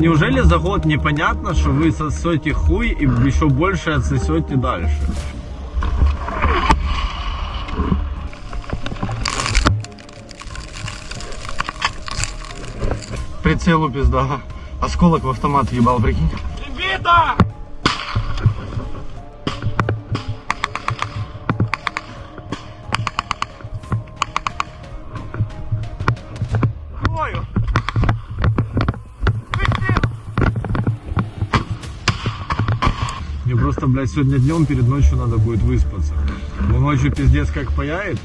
неужели за год непонятно, что вы сосете хуй и еще больше отсосете дальше? Прицелу пизда. Осколок в автомат ебал, прикинь. Мне просто, блядь, сегодня днем перед ночью надо будет выспаться. Но ночью пиздец как паяет.